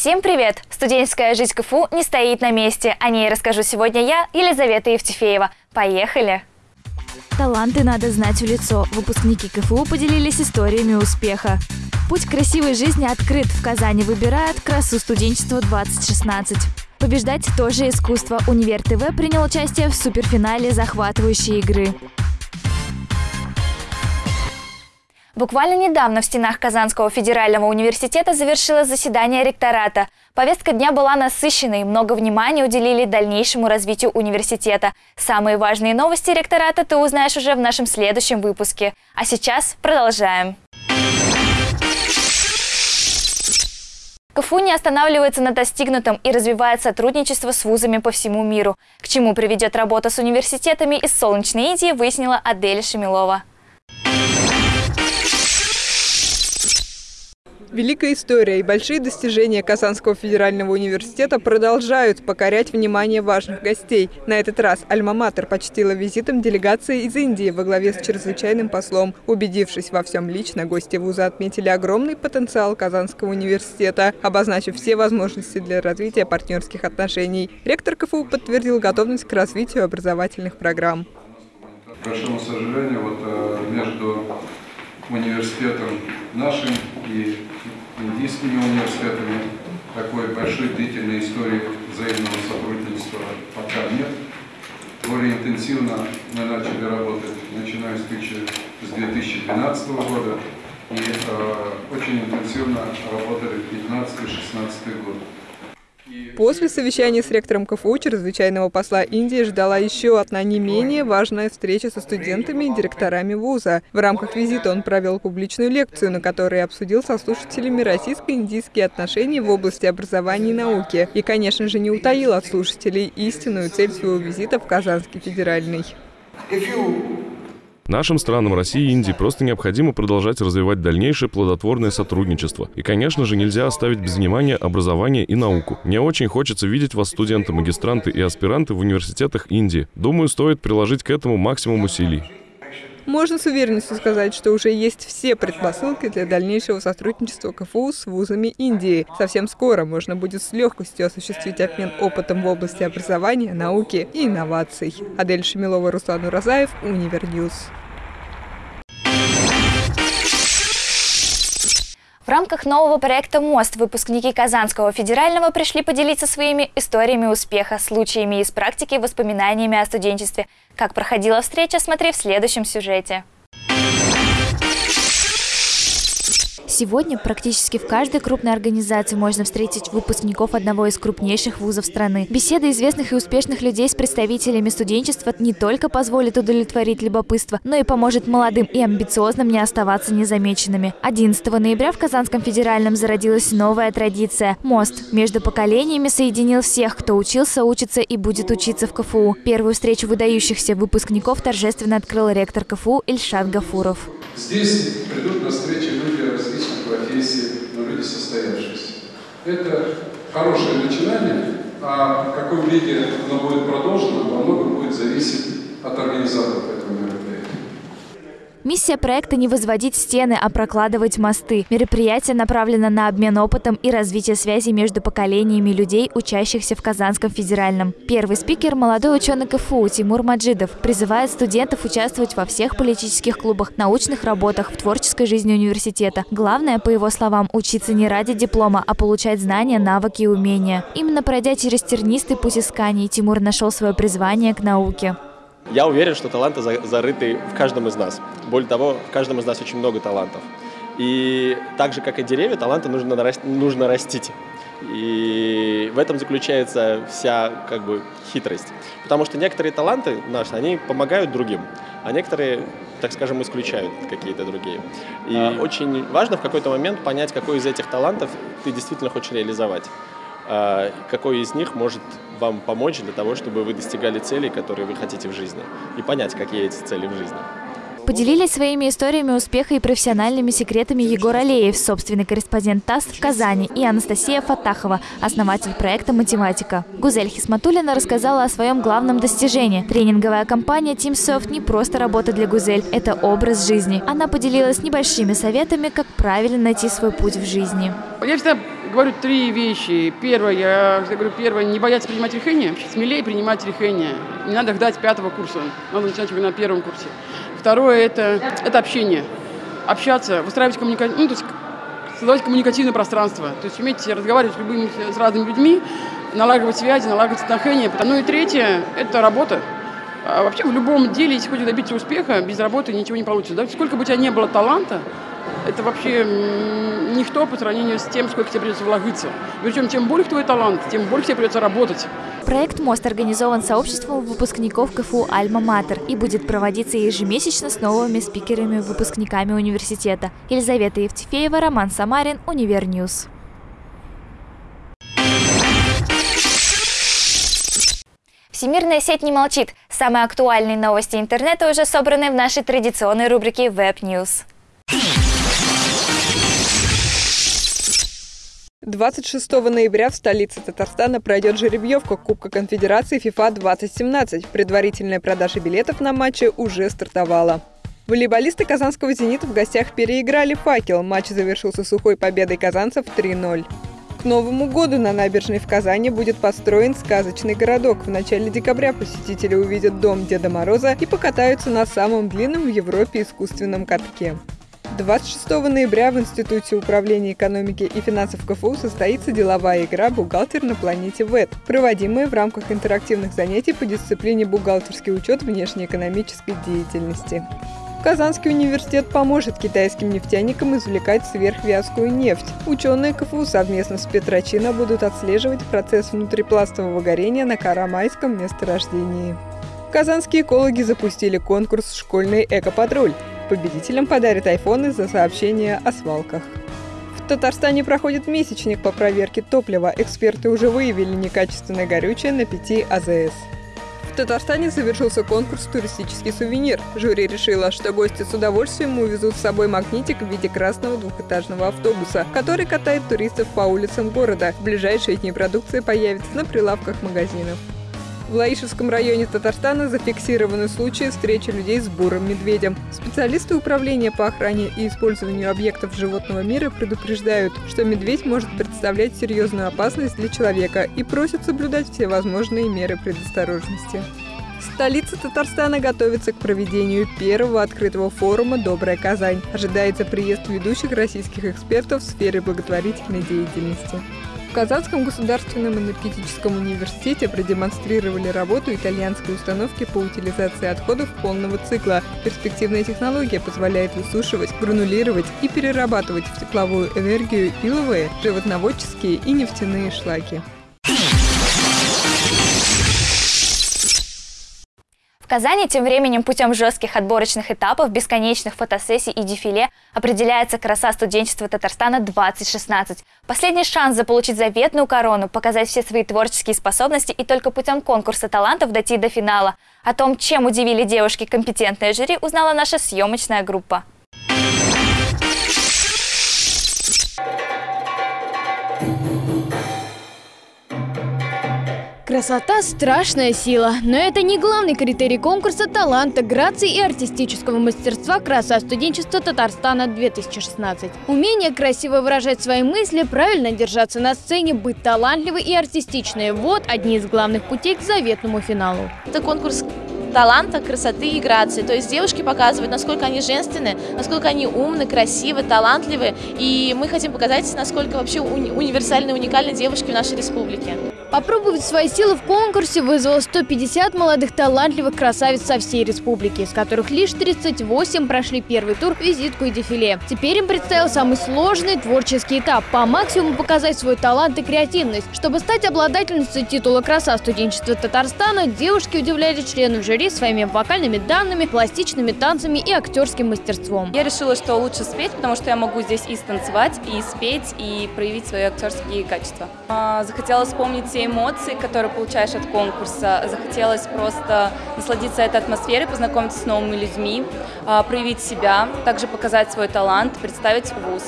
Всем привет! Студенческая жизнь КФУ не стоит на месте. О ней расскажу сегодня я, Елизавета Евтефеева. Поехали! Таланты надо знать в лицо. Выпускники КФУ поделились историями успеха. Путь красивой жизни открыт. В Казани выбирают красу студенчества 2016. Побеждать тоже искусство. Универ ТВ принял участие в суперфинале захватывающей игры. Буквально недавно в стенах Казанского федерального университета завершилось заседание ректората. Повестка дня была насыщенной, много внимания уделили дальнейшему развитию университета. Самые важные новости ректората ты узнаешь уже в нашем следующем выпуске. А сейчас продолжаем. КФУ не останавливается на достигнутом и развивает сотрудничество с вузами по всему миру. К чему приведет работа с университетами из солнечной Индии, выяснила Адель Шамилова. Великая история и большие достижения Казанского федерального университета продолжают покорять внимание важных гостей. На этот раз Альма-Матер почтила визитом делегации из Индии во главе с чрезвычайным послом. Убедившись во всем лично, гости вуза отметили огромный потенциал Казанского университета, обозначив все возможности для развития партнерских отношений. Ректор КФУ подтвердил готовность к развитию образовательных программ. К большому сожалению, вот э, между университетом нашим и индийскими университетами. Такой большой длительной истории взаимного сотрудничества пока нет. Более интенсивно мы начали работать, начиная с 2012 года, и э, очень интенсивно работали 15-16 год. После совещания с ректором КФУ чрезвычайного посла Индии ждала еще одна не менее важная встреча со студентами и директорами вуза. В рамках визита он провел публичную лекцию, на которой обсудил со слушателями российско-индийские отношения в области образования и науки. И, конечно же, не утаил от слушателей истинную цель своего визита в Казанский федеральный. Нашим странам России и Индии просто необходимо продолжать развивать дальнейшее плодотворное сотрудничество. И, конечно же, нельзя оставить без внимания образование и науку. Мне очень хочется видеть вас, студенты, магистранты и аспиранты в университетах Индии. Думаю, стоит приложить к этому максимум усилий. Можно с уверенностью сказать, что уже есть все предпосылки для дальнейшего сотрудничества КФУ с вузами Индии. Совсем скоро можно будет с легкостью осуществить обмен опытом в области образования, науки и инноваций. Адель Шамилова, Руслан Уразаев, Универ News. В рамках нового проекта «Мост» выпускники Казанского федерального пришли поделиться своими историями успеха, случаями из практики, воспоминаниями о студенчестве. Как проходила встреча, смотри в следующем сюжете. Сегодня практически в каждой крупной организации можно встретить выпускников одного из крупнейших вузов страны. Беседа известных и успешных людей с представителями студенчества не только позволит удовлетворить любопытство, но и поможет молодым и амбициозным не оставаться незамеченными. 11 ноября в Казанском федеральном зародилась новая традиция. Мост между поколениями соединил всех, кто учился, учится и будет учиться в КФУ. Первую встречу выдающихся выпускников торжественно открыл ректор КФУ Ильшат Гафуров. Здесь придут на встречи люди профессий, но люди состоявшиеся. Это хорошее начинание, а в каком виде оно будет продолжено, во многом будет зависеть от организаторов этого мероприятия. Миссия проекта не возводить стены, а прокладывать мосты. Мероприятие направлено на обмен опытом и развитие связи между поколениями людей, учащихся в Казанском федеральном. Первый спикер – молодой ученый КФУ Тимур Маджидов. Призывает студентов участвовать во всех политических клубах, научных работах, в творческой жизни университета. Главное, по его словам, учиться не ради диплома, а получать знания, навыки и умения. Именно пройдя через тернистый путь исканий, Тимур нашел свое призвание к науке. Я уверен, что таланты зарыты в каждом из нас. Более того, в каждом из нас очень много талантов. И так же, как и деревья, таланты нужно, нужно растить. И в этом заключается вся как бы хитрость. Потому что некоторые таланты наши, они помогают другим, а некоторые, так скажем, исключают какие-то другие. И а. очень важно в какой-то момент понять, какой из этих талантов ты действительно хочешь реализовать. А, какой из них может вам помочь для того, чтобы вы достигали целей, которые вы хотите в жизни, и понять, какие эти цели в жизни. Поделились своими историями успеха и профессиональными секретами Егор Алеев, собственный корреспондент ТАСС в Казани, и Анастасия Фатахова, основатель проекта «Математика». Гузель Хисматулина рассказала о своем главном достижении. Тренинговая компания TeamSoft не просто работа для Гузель, это образ жизни. Она поделилась небольшими советами, как правильно найти свой путь в жизни. Я всегда говорю три вещи. Первое, я, говорю, первое, не бояться принимать решения, смелее принимать решения. Не надо ждать пятого курса, надо начинать уже на первом курсе. Второе, это, это общение. Общаться, выстраивать коммуникацию, ну, то есть создавать коммуникативное пространство. То есть уметь разговаривать с любыми, с разными людьми, налаживать связи, налаживать отношения. Ну и третье, это работа. А вообще в любом деле, если хочешь добиться успеха, без работы ничего не получится. Да? Сколько бы у тебя не было таланта, это вообще ничто по сравнению с тем, сколько тебе придется вложиться. Причем, чем больше твой талант, тем больше тебе придется работать. Проект «Мост» организован сообществом выпускников КФУ «Альма-Матер» и будет проводиться ежемесячно с новыми спикерами-выпускниками университета. Елизавета Евтефеева, Роман Самарин, Универ News. Всемирная сеть не молчит. Самые актуальные новости интернета уже собраны в нашей традиционной рубрике Web News. 26 ноября в столице Татарстана пройдет жеребьевка Кубка Конфедерации FIFA 2017. Предварительная продажа билетов на матчи уже стартовала. Волейболисты казанского «Зенита» в гостях переиграли «Факел». Матч завершился сухой победой казанцев 3-0. К Новому году на набережной в Казани будет построен сказочный городок. В начале декабря посетители увидят дом Деда Мороза и покатаются на самом длинном в Европе искусственном катке. 26 ноября в Институте управления экономики и финансов КФУ состоится деловая игра «Бухгалтер на планете ВЭД», проводимая в рамках интерактивных занятий по дисциплине «Бухгалтерский учет внешнеэкономической деятельности». Казанский университет поможет китайским нефтяникам извлекать сверхвязкую нефть. Ученые КФУ совместно с Петрочино будут отслеживать процесс внутрипластового горения на Карамайском месторождении. Казанские экологи запустили конкурс «Школьный экопатруль». Победителям подарят айфоны за сообщения о свалках. В Татарстане проходит месячник по проверке топлива. Эксперты уже выявили некачественное горючее на 5 АЗС. В Татарстане завершился конкурс «Туристический сувенир». Жюри решило, что гости с удовольствием увезут с собой магнитик в виде красного двухэтажного автобуса, который катает туристов по улицам города. В ближайшие дни продукция появится на прилавках магазинов. В Лаишевском районе Татарстана зафиксированы случаи встречи людей с бурым медведем. Специалисты управления по охране и использованию объектов животного мира предупреждают, что медведь может представлять серьезную опасность для человека и просят соблюдать все возможные меры предосторожности. Столица Татарстана готовится к проведению первого открытого форума «Добрая Казань». Ожидается приезд ведущих российских экспертов в сфере благотворительной деятельности. В Казанском государственном энергетическом университете продемонстрировали работу итальянской установки по утилизации отходов полного цикла. Перспективная технология позволяет высушивать, гранулировать и перерабатывать в тепловую энергию иловые, животноводческие и нефтяные шлаки. Казани тем временем путем жестких отборочных этапов, бесконечных фотосессий и дефиле определяется краса студенчества Татарстана 2016. Последний шанс заполучить заветную корону, показать все свои творческие способности и только путем конкурса талантов дойти до финала. О том, чем удивили девушки компетентное жюри, узнала наша съемочная группа. Красота – страшная сила, но это не главный критерий конкурса таланта, грации и артистического мастерства «Краса студенчества Татарстана 2016». Умение красиво выражать свои мысли, правильно держаться на сцене, быть талантливой и артистичной – вот одни из главных путей к заветному финалу. Это конкурс таланта, красоты и грации. То есть девушки показывают, насколько они женственны, насколько они умны, красивы, талантливы. И мы хотим показать, насколько вообще уни универсальны, уникальны девушки в нашей республике. Попробовать свои силы в конкурсе вызвало 150 молодых талантливых красавиц со всей республики, из которых лишь 38 прошли первый тур, визитку и дефиле. Теперь им предстоял самый сложный творческий этап – по максимуму показать свой талант и креативность. Чтобы стать обладательницей титула «Краса студенчества Татарстана», девушки удивляли членов жюри своими вокальными данными, пластичными танцами и актерским мастерством. Я решила, что лучше спеть, потому что я могу здесь и станцевать, и спеть, и проявить свои актерские качества. А, захотела вспомнить те эмоции, которые получаешь от конкурса. Захотелось просто насладиться этой атмосферой, познакомиться с новыми людьми, а, проявить себя, также показать свой талант, представить вуз.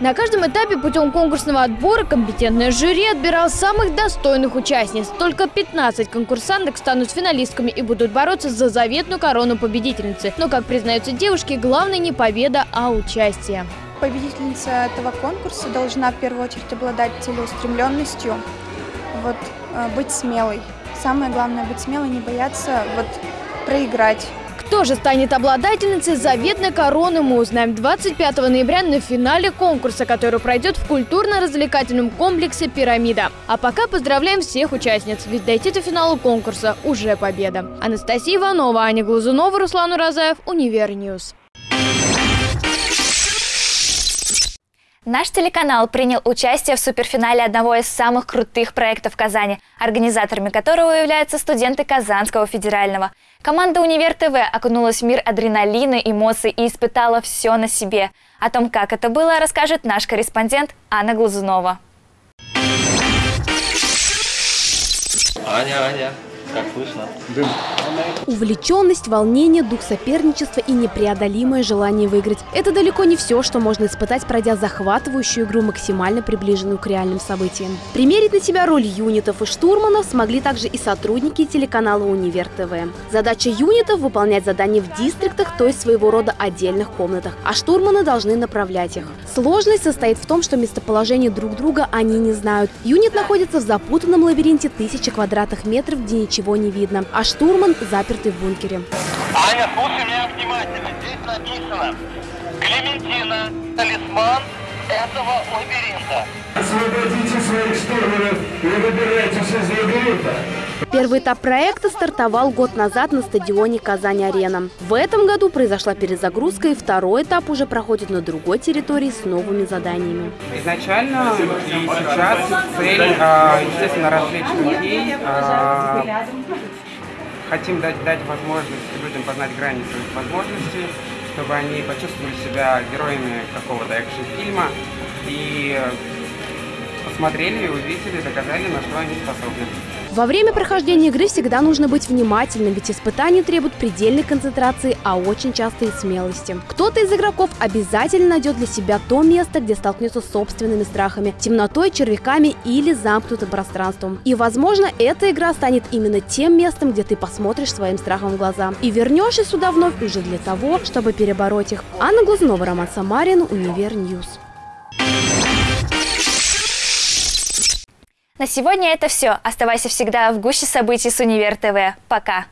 На каждом этапе путем конкурсного отбора компетентное жюри отбирал самых достойных участниц. Только 15 конкурсанток станут финалистками и будут бороться за заветную корону победительницы. Но, как признаются девушки, главное не победа, а участие. победительница этого конкурса должна в первую очередь обладать целеустремленностью, вот, э, быть смелой. Самое главное быть смелой, не бояться вот, проиграть. Кто же станет обладательницей заветной короны, мы узнаем 25 ноября на финале конкурса, который пройдет в культурно-развлекательном комплексе «Пирамида». А пока поздравляем всех участниц, ведь дойти до финала конкурса уже победа. Анастасия Иванова, Аня Глазунова, Руслан Уразаев, Универ News. Наш телеканал принял участие в суперфинале одного из самых крутых проектов Казани, организаторами которого являются студенты Казанского федерального. Команда «Универ ТВ» окунулась в мир адреналина, эмоций и испытала все на себе. О том, как это было, расскажет наш корреспондент Анна Глазунова. Аня, Аня, как слышно? Дым. Увлеченность, волнение, дух соперничества и непреодолимое желание выиграть – это далеко не все, что можно испытать, пройдя захватывающую игру, максимально приближенную к реальным событиям. Примерить на себя роль юнитов и штурманов смогли также и сотрудники телеканала «Универ ТВ». Задача юнитов – выполнять задания в дистриктах, то есть своего рода отдельных комнатах, а штурманы должны направлять их. Сложность состоит в том, что местоположение друг друга они не знают. Юнит находится в запутанном лабиринте тысячи квадратных метров, где ничего не видно, а штурман заперты в бункере. Аня, слушай меня внимательно. Здесь написано Клементина, талисман этого лабиринта. Освободите своих штурманов и выбирайтесь из лабиринта. Первый этап проекта стартовал год назад на стадионе «Казань-Арена». В этом году произошла перезагрузка, и второй этап уже проходит на другой территории с новыми заданиями. Изначально и сейчас цель, а, естественно, развлечь людей, а, хотим дать, дать возможность людям познать грани своих возможностей, чтобы они почувствовали себя героями какого-то экшн-фильма. И посмотрели, увидели, доказали, на что они способны. Во время прохождения игры всегда нужно быть внимательным, ведь испытания требуют предельной концентрации, а очень часто и смелости. Кто-то из игроков обязательно найдет для себя то место, где столкнется с собственными страхами, темнотой, червяками или замкнутым пространством. И, возможно, эта игра станет именно тем местом, где ты посмотришь своим страхом в глаза и вернешься сюда вновь уже для того, чтобы перебороть их. Анна Глазунова, Роман Самарин, Универ News. На сегодня это все. Оставайся всегда в гуще событий с Универ ТВ. Пока!